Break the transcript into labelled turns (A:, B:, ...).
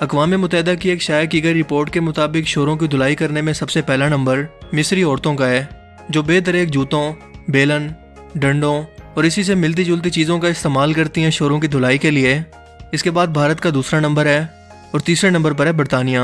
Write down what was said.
A: اقوام متحدہ کی ایک شائع کی گئی رپورٹ کے مطابق شوروں کی دھلائی کرنے میں سب سے پہلا نمبر مصری عورتوں کا ہے، جو بے دریک جوتوں، بیلن، ڈنڈوں اور اسی سے ملتی جلتی چیزوں کا استعمال کرتی ہیں شوروں کی دھلائی کے لیے۔ اس کے بعد بھارت کا دوسرا نمبر ہے اور تیسرے نمبر پر ہے برطانیہ۔